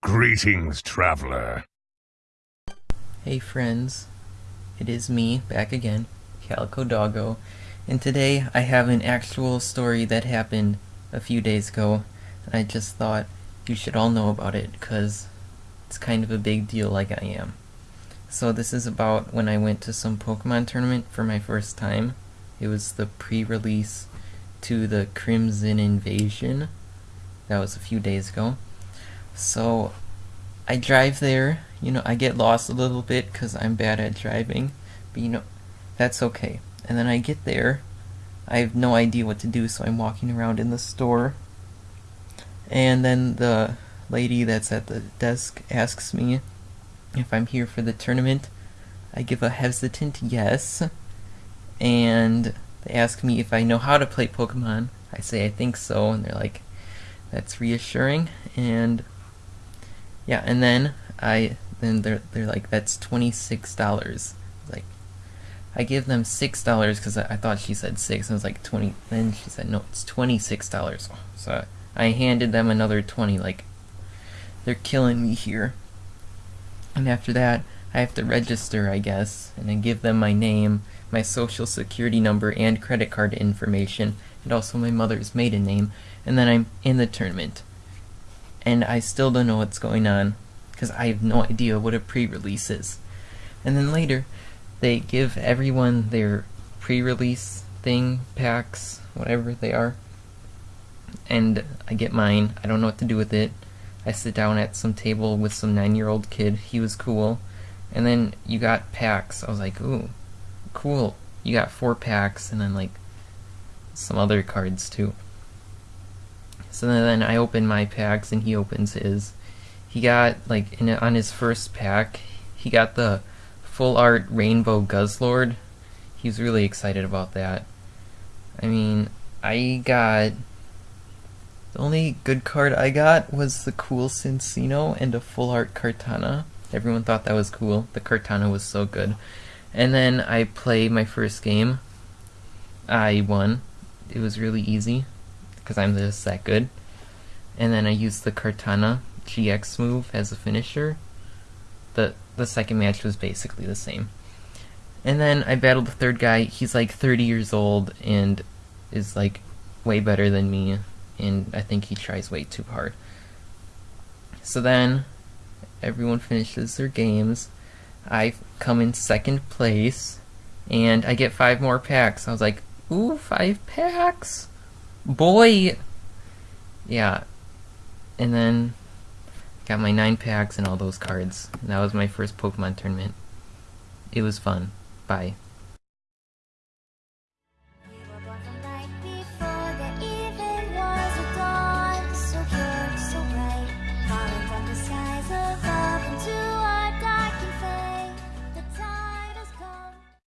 Greetings, traveler. Hey friends, it is me, back again, Calico Doggo, and today I have an actual story that happened a few days ago, and I just thought you should all know about it, because it's kind of a big deal like I am. So this is about when I went to some Pokemon tournament for my first time. It was the pre-release to the Crimson Invasion. That was a few days ago. So I drive there, you know, I get lost a little bit because I'm bad at driving, but you know, that's okay. And then I get there, I have no idea what to do, so I'm walking around in the store, and then the lady that's at the desk asks me if I'm here for the tournament. I give a hesitant yes, and they ask me if I know how to play Pokemon. I say I think so, and they're like, that's reassuring, and yeah, and then I then they're they're like that's twenty six dollars. Like I give them six dollars because I, I, thought she said six. And I was like twenty. Then she said no, it's twenty six dollars. So I handed them another twenty. Like they're killing me here. And after that, I have to register, I guess, and then give them my name, my social security number, and credit card information, and also my mother's maiden name, and then I'm in the tournament and I still don't know what's going on because I have no idea what a pre-release is. And then later, they give everyone their pre-release thing, packs, whatever they are, and I get mine. I don't know what to do with it. I sit down at some table with some nine-year-old kid. He was cool. And then you got packs. I was like, ooh, cool. You got four packs, and then like some other cards too. So then I open my packs and he opens his. He got, like, in, on his first pack, he got the full art Rainbow Guzzlord. He was really excited about that. I mean, I got... The only good card I got was the cool Cinccino and a full art Kartana. Everyone thought that was cool. The Kartana was so good. And then I played my first game. I won. It was really easy because I'm just that good. And then I used the Kartana GX move as a finisher. The the second match was basically the same. And then I battled the third guy. He's like 30 years old and is like way better than me. And I think he tries way too hard. So then everyone finishes their games. I come in second place and I get five more packs. I was like, ooh, five packs? Boy! Yeah. And then got my nine packs and all those cards. And that was my first Pokemon tournament. It was fun. Bye.